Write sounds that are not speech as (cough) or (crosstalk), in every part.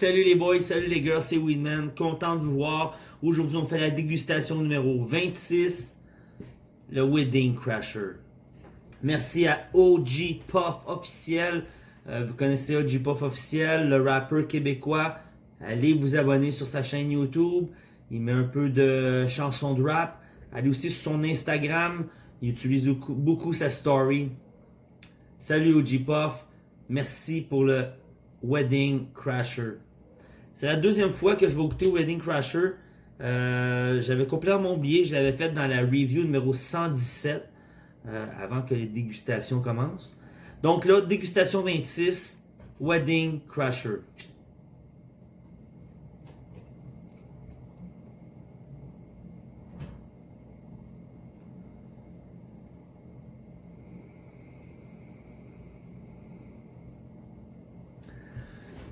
Salut les boys, salut les girls, c'est Weedman. Content de vous voir. Aujourd'hui, on fait la dégustation numéro 26, le Wedding Crasher. Merci à OG Puff officiel. Euh, vous connaissez OG Puff officiel, le rappeur québécois. Allez vous abonner sur sa chaîne YouTube. Il met un peu de chansons de rap. Allez aussi sur son Instagram. Il utilise beaucoup, beaucoup sa story. Salut OG Puff. Merci pour le Wedding Crasher. C'est la deuxième fois que je vais goûter Wedding Crasher. Euh, J'avais complètement oublié, je l'avais fait dans la review numéro 117, euh, avant que les dégustations commencent. Donc là, dégustation 26, Wedding Crasher.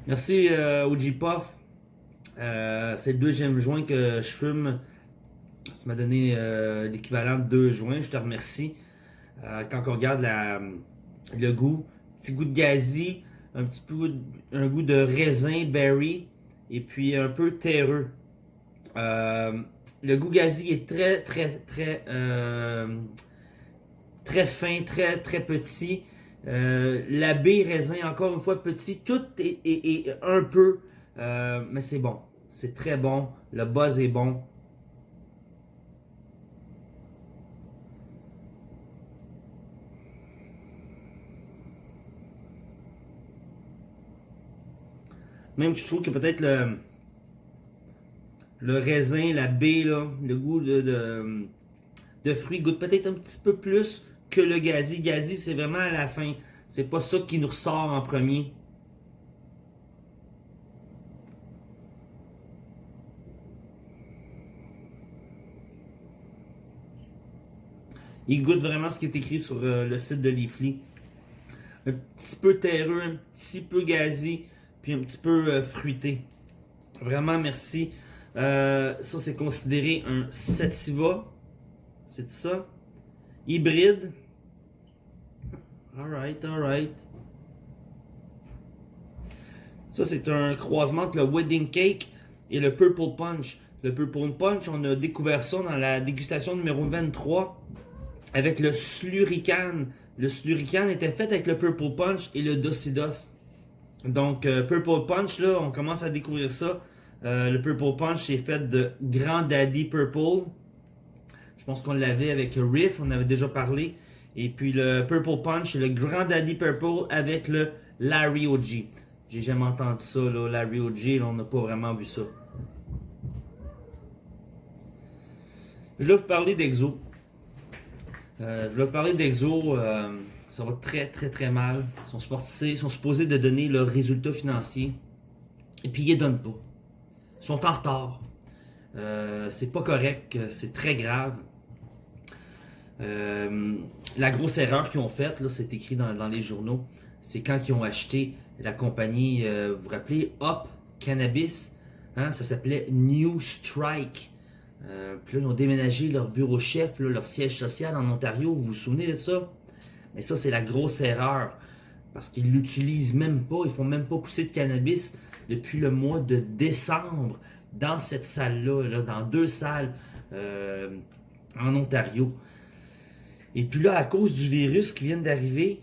Merci euh, OG Puff. Euh, c'est le deuxième joint que je fume. Tu m'as donné euh, l'équivalent de deux joints. Je te remercie. Euh, quand on regarde le goût, petit goût de gazi, un petit peu un goût de raisin, berry, et puis un peu terreux. Le goût gazi est très, très, très, très fin, très, très petit. La baie raisin, encore une fois petit, tout est, un peu, mais c'est bon. C'est très bon. Le buzz est bon. Même je trouve que peut-être le, raisin, la baie, le goût de, de, de fruits goûte peut-être un petit peu plus que le gazi. Gazi, c'est vraiment à la fin. C'est pas ça qui nous ressort en premier. Il goûte vraiment ce qui est écrit sur euh, le site de Leafly. Un petit peu terreux, un petit peu gazi, puis un petit peu euh, fruité. Vraiment, merci. Euh, ça, c'est considéré un Sativa. C'est ça? Hybride. Alright, alright. Ça, c'est un croisement entre le Wedding Cake et le Purple Punch. Le Purple Punch, on a découvert ça dans la dégustation numéro 23 avec le Slurican. Le Slurican était fait avec le Purple Punch et le Docidos. Donc, euh, Purple Punch, là, on commence à découvrir ça. Euh, le Purple Punch est fait de Grand Daddy Purple. Je pense qu'on l'avait avec Riff, on avait déjà parlé. Et puis le Purple Punch, le Grand Daddy Purple avec le Larry OG. J'ai jamais entendu ça, là, Larry OG, là, on n'a pas vraiment vu ça. Je vais vous parler d'Exo. Euh, je vais parler d'Exo. euh, ça va très très très mal. Ils sont, supposés, de donner leurs résultats financiers. Et puis ils les donnent pas. Ils sont en retard. Euh, c'est pas correct. C'est très grave. Euh, la grosse erreur qu'ils ont faite, c'est écrit dans, les journaux, c'est quand ils ont acheté la compagnie, vous vous rappelez, Hop Cannabis, hein, ça s'appelait New Strike. Euh, puis là, ils ont déménagé leur bureau chef, leur siège social en Ontario, vous vous souvenez de ça? Mais ça, c'est la grosse erreur, parce qu'ils l'utilisent même pas, ils font même pas pousser de cannabis depuis le mois de décembre dans cette salle-là, là, dans deux salles euh, en Ontario. Et puis là, à cause du virus qui vient d'arriver,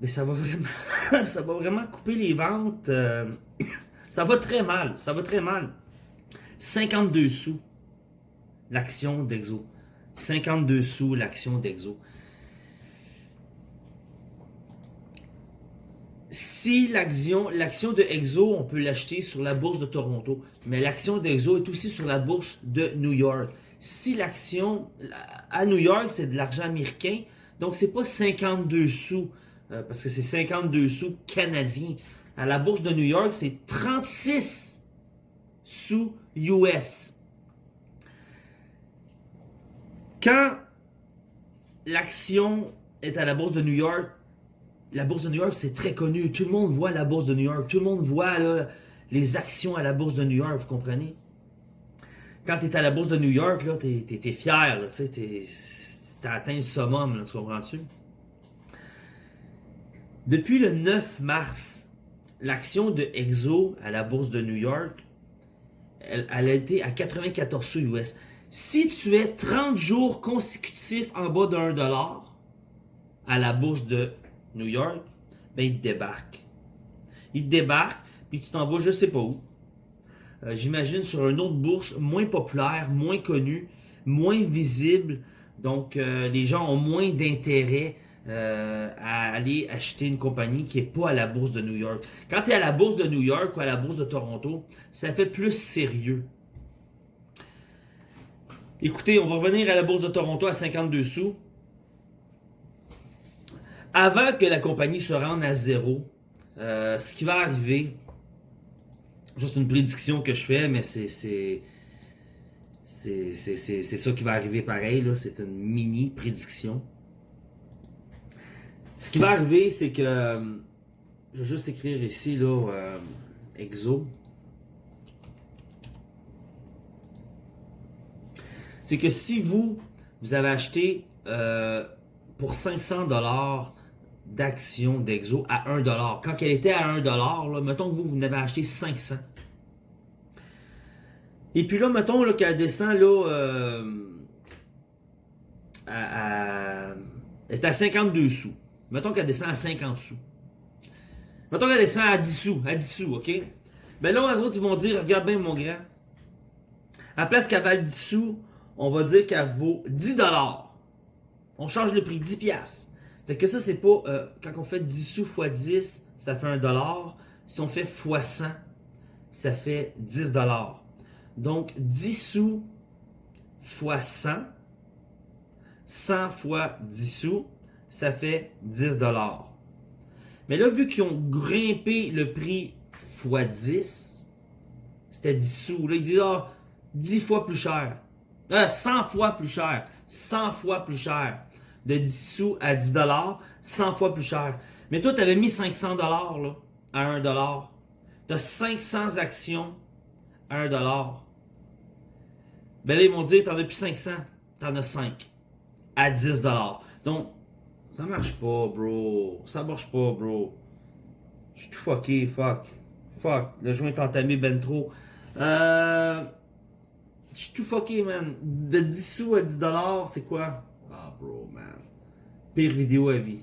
mais ça va vraiment, (laughs) ça va vraiment couper les ventes. euh, (coughs) ça va très mal, ça va très mal. 52 sous l'action d'Exo. 52 sous l'action d'Exo. Si l'action de Exo, on peut l'acheter sur la bourse de Toronto, mais l'action d'Exo est aussi sur la bourse de New York. Si l'action à New York, c'est de l'argent américain, donc c'est pas 52 sous, euh, parce que c'est 52 sous canadiens. À la bourse de New York, c'est 36 sous US. Quand l'action est à la bourse de New York, la bourse de New York, c'est très connu. Tout le monde voit la bourse de New York. Tout le monde voit les actions à la bourse de New York, vous comprenez? Quand tu es à la bourse de New York, t'es- t'es fier, tu t'as atteint le summum, tu comprends-tu? Depuis le 9 mars, l'action de Exo à la bourse de New York, elle, elle a été à 94 sous US. Si tu es 30 jours consécutifs en bas 1 dollar à la bourse de New York, ben il te débarque. Il te débarque, puis tu t'en vas je sais pas où. Euh, J'imagine sur une autre bourse moins populaire, moins connue, moins visible. Donc euh, les gens ont moins d'intérêt euh, à aller acheter une compagnie qui est pas à la bourse de New York. Quand tu es à la bourse de New York ou à la bourse de Toronto, ça fait plus sérieux. Écoutez, on va revenir à la bourse de Toronto à 52 sous. Avant que la compagnie se rende à zéro, euh, ce qui va arriver, c'est une prédiction que je fais, mais c'est c'est ça qui va arriver pareil c'est une mini prédiction. Ce qui va arriver, c'est que euh, je vais juste écrire ici là euh, exo. C'est que si vous vous avez acheté euh, pour 500 dollars d'actions d'Exo à 1 dollar. Quand elle était à 1 dollar, mettons que vous, vous en avez acheté 500. Et puis là, mettons qu'elle descend euh, à, est à 52 sous. Mettons qu'elle descend à 50 sous. Mettons qu'elle descend à 10 sous, à 10 sous, ok? Ben là, les autres, ils vont dire, regarde bien mon grand. À la place qu'elle vaut 10 sous, on va dire qu'elle vaut 10 dollars. On change le prix, 10 piastres. Fait que ça, c'est pas... Euh, quand on fait 10 sous x 10, ça fait 1 dollar. Si on fait x 100, ça fait 10 dollars. Donc, 10 sous x 100, 100 fois 10 sous, ça fait 10 dollars. Mais là, vu qu'ils ont grimpé le prix x 10, c'était 10 sous. Là, ils disent, ah, 10 fois plus cher. Euh, 100 fois plus cher. 100 fois plus cher de 10 sous à 10 dollars, 100 fois plus cher. Mais toi, tu avais mis 500 dollars à 1 dollar. Tu as 500 actions à 1 dollar. Ben là, ils m'ont dit, t'en as plus 500, t'en as 5 à 10 dollars. Donc, ça marche pas, bro. Ça marche pas, bro. Je suis tout fucké, fuck. Fuck. Le joint est entamé ben trop. Euh... Je suis tout fucké, man. De 10 sous à 10 dollars, c'est quoi? Ah, bro, man. Pire vidéo à vie.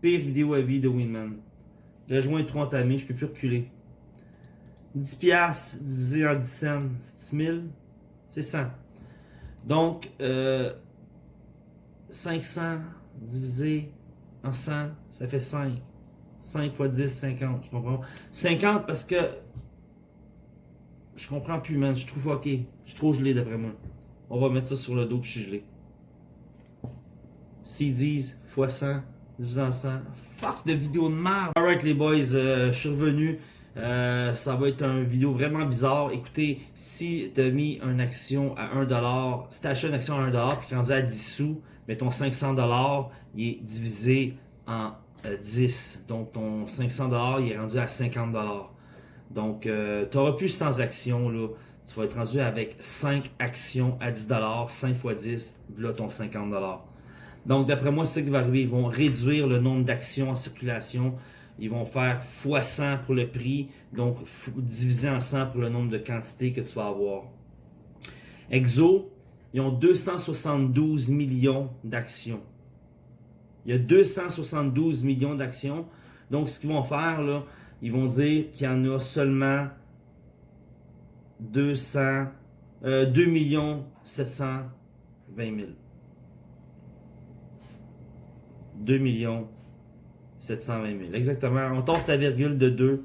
Pire vidéo à vie de Winman. Le joint est trop entamé, je peux plus reculer. 10 piastres divisé en 10 cents, c'est 1000? C'est 100. Donc, euh, 500 divisé en 100, ça fait 5. 5 fois 10, 50, je comprends. 50 parce que je comprends plus, man. Je suis trop fucké. Je suis trop gelé d'après moi. On va mettre ça sur le dos que je suis gelé. CDs x 100 divisé en 100. Fuck de vidéo de merde. Alright les boys, euh, je suis revenu. Euh, ça va être une vidéo vraiment bizarre. Écoutez, si tu as mis une action à 1$, si tu acheté une action à 1$ puis rendu à 10 sous, ton 500$, il est divisé en euh, 10. Donc ton 500$, il est rendu à 50$. Donc euh, tu auras plus 100 actions. Là. Tu vas être rendu avec 5 actions à 10$, 5 x 10, voilà ton 50$. Donc d'après moi, c'est ce qui va arriver. Ils vont réduire le nombre d'actions en circulation. Ils vont faire x 100 pour le prix, donc divisé en 100 pour le nombre de quantités que tu vas avoir. Exo, ils ont 272 millions d'actions. Il y a 272 millions d'actions. Donc, ce qu'ils vont faire, là, ils vont dire qu'il y en a seulement 200, euh, 2 millions 720 000. 2 millions 720 000. Exactement. On tasse la virgule de 2.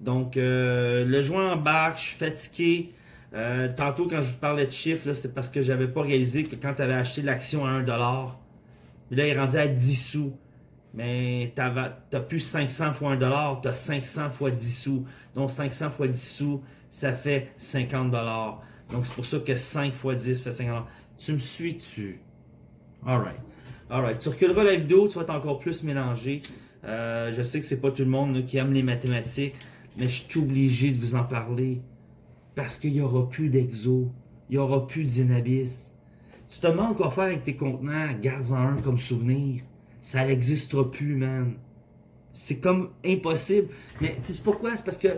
Donc, euh, le joint embarque, je suis fatigué. Euh, tantôt, quand je vous parlais de chiffres, c'est parce que j'avais pas réalisé que quand tu avais acheté l'action à 1$, là, il est rendu à 10 sous. Mais tu n'as plus 500 fois 1$, tu as 500 fois 10 sous. Donc, 500 fois 10 sous, ça fait 50$. Donc, c'est pour ça que 5 fois 10 fait 50$. Tu me suis dessus. Alright. Alright. Tu reculeras la vidéo, tu vas être encore plus mélangé. Euh, je sais que c'est pas tout le monde qui aime les mathématiques, mais je suis obligé de vous en parler. Parce qu'il n'y aura plus d'exo. Il n'y aura plus de Zenabis. Tu te demandes quoi faire avec tes contenants, garde-en un comme souvenir. Ça n'existera plus, man. C'est comme impossible. Mais tu sais pourquoi? C'est parce que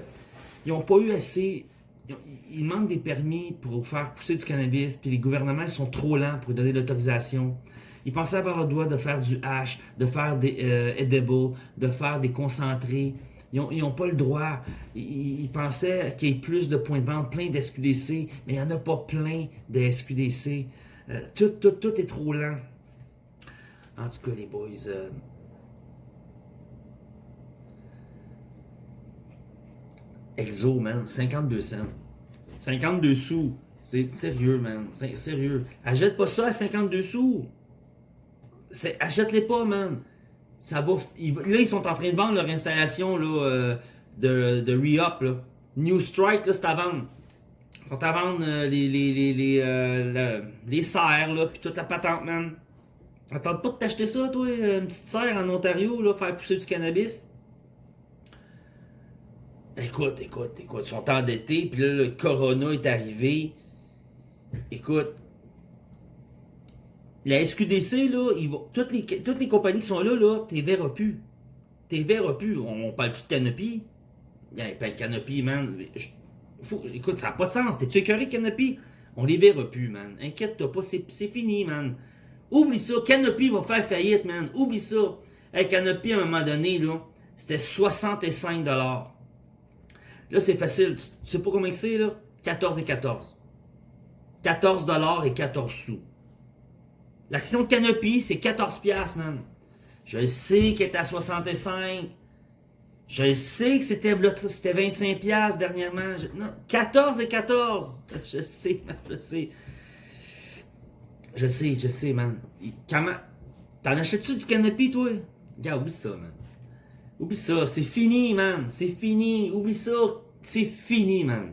ils n'ont pas eu assez. Ils demandent des permis pour faire pousser du cannabis, puis les gouvernements sont trop lents pour donner l'autorisation. Ils pensaient avoir le droit de faire du hash, de faire des euh, edibles, de faire des concentrés. Ils n'ont pas le droit. Ils, pensaient qu'il y ait plus de points de vente, plein d'SQDC, mais il n'y en a pas plein de SQDC. Euh, tout, tout, tout est trop lent. En tout cas, les boys, euh, Exo, man, 52 cents. 52 sous. C'est sérieux, man. C'est sérieux. Achète pas ça à 52 sous. Achète-les pas, man. Ça là, ils sont en train de vendre leur installation là, euh, de, de re-up. New Strike, c'est à vendre. Ils à vendre euh, les, euh, les serres, là, puis toute la patente, man. Attends pas de t'acheter ça, toi, une petite serre en Ontario, là, faire pousser du cannabis? Écoute, écoute, écoute, ils sont endettés, puis là, le corona est arrivé. Écoute, la SQDC, là, ils vont, toutes, les, toutes les compagnies qui sont là, là, t'es verras plus. T'es verras plus. On, parle-tu de Canopy? Yeah, pas de Canopy, man. écoute, ça n'a pas de sens. T'es-tu écœuré, Canopy? On les verra plus, man. Inquiète-toi pas, c'est fini, man. Oublie ça. Canopy va faire faillite, man. Oublie ça. Hey, Canopy, à un moment donné, là, c'était 65 Là, c'est facile. Tu sais pas combien c'est, là? 14 et 14. 14 dollars et 14 sous. L'action Canopy, c'est 14 piastres, man. Je sais qu'elle est à 65. Je sais que c'était 25 piastres dernièrement. non, 14 et 14. (laughs) Je sais, je sais. Je sais, je sais, man. Comment... T'en achètes-tu du Canopy, toi? Regarde, oublie ça, man. Oublie ça, c'est fini, man. C'est fini. Oublie ça. C'est fini, man.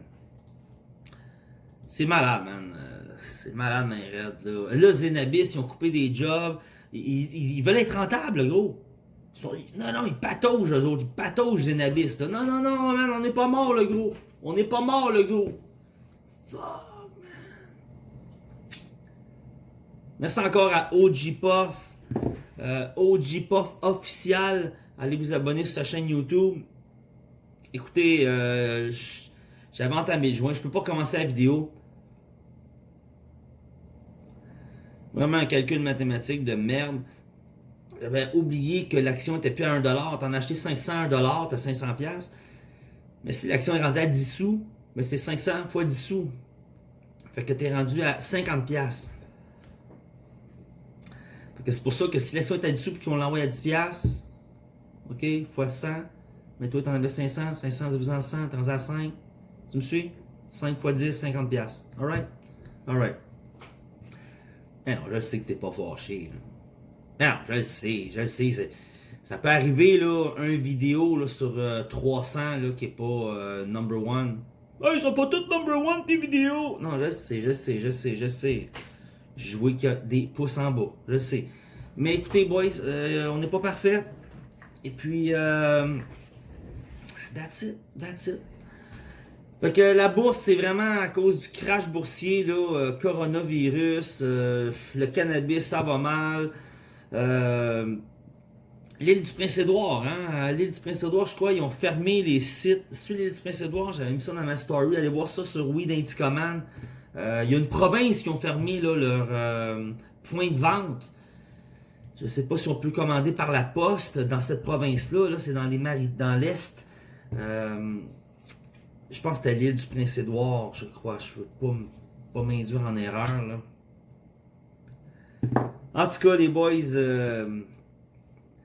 C'est malade, man. Euh, c'est malade, man. Là, là Zenabis, ils ont coupé des jobs. Ils, veulent être rentables, gros. non, non, ils pataugent, eux autres. Ils pataugent, Zenabis. Non, non, non, man. On n'est pas mort, le gros. On n'est pas mort, le gros. Fuck, man. Merci encore à OG Puff. Euh, OG Puff officiel. Allez vous abonner sur sa chaîne YouTube. Écoutez, euh, j'avais entamé le joint. Je peux pas commencer la vidéo. Vraiment un calcul mathématique de merde. J'avais oublié que l'action était plus à 1$. T'en as acheté 500 à 1$, t'as 500$. Mais si l'action est rendue à 10 sous, mais c'est 500 fois 10 sous. Fait que t'es rendu à 50$. C'est pour ça que si l'action est à 10 sous et qu'on l'envoie à 10$, OK, fois 100, mais toi, t'en avais 500, 500 divisé en 100, t'en as 5. Tu me suis? 5 x 10, 50 pièces. Alright? Alright. Non, je sais que t'es pas fâché. Là. Non, je le sais, je le sais. Ça peut arriver, là, un vidéo sur 300 euh, qui est pas euh, number one. Hey, ils sont pas tous number one tes vidéos! Non, je sais, je sais, je sais, je sais. Je vois qu'il y a des pouces en bas, je sais. Mais écoutez, boys, euh, on n'est pas parfait. Et puis, That's it. That's it. Fait que la bourse, c'est vraiment à cause du crash boursier, euh, coronavirus, euh, le cannabis, ça va mal. Euh, l'île du Prince-Édouard, hein, l'île du Prince-Édouard, je crois, ils ont fermé les sites. Sur l'île du Prince-Édouard, j'avais mis ça dans ma story, allez voir ça sur Weed Il y a une province qui ont fermé leur point de vente. Je sais pas si on peut commander par la poste dans cette province-là. Là, c'est dans les dans l'Est. Euh, je pense que c'était l'île du Prince-Édouard, je crois. Je veux pas, m'induire en erreur. En tout cas, les boys, euh,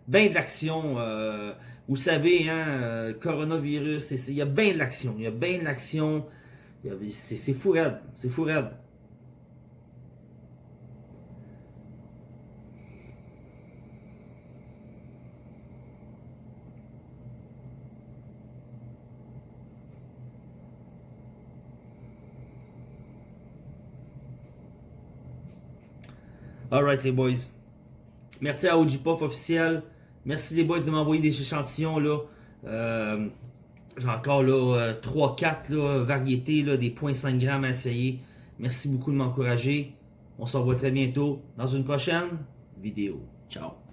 ben de l'action. Euh, vous savez, hein, coronavirus, il y a bien de l'action. Il y a bien de l'action. C'est fou raide. C'est fou raide. Alright les boys. Merci à OGPOF officiel. Merci les boys de m'envoyer des échantillons là. Euh, j'ai encore là 3-4 euh, variétés là, des 0.5 grammes à essayer. Merci beaucoup de m'encourager. On se revoit très bientôt dans une prochaine vidéo. Ciao.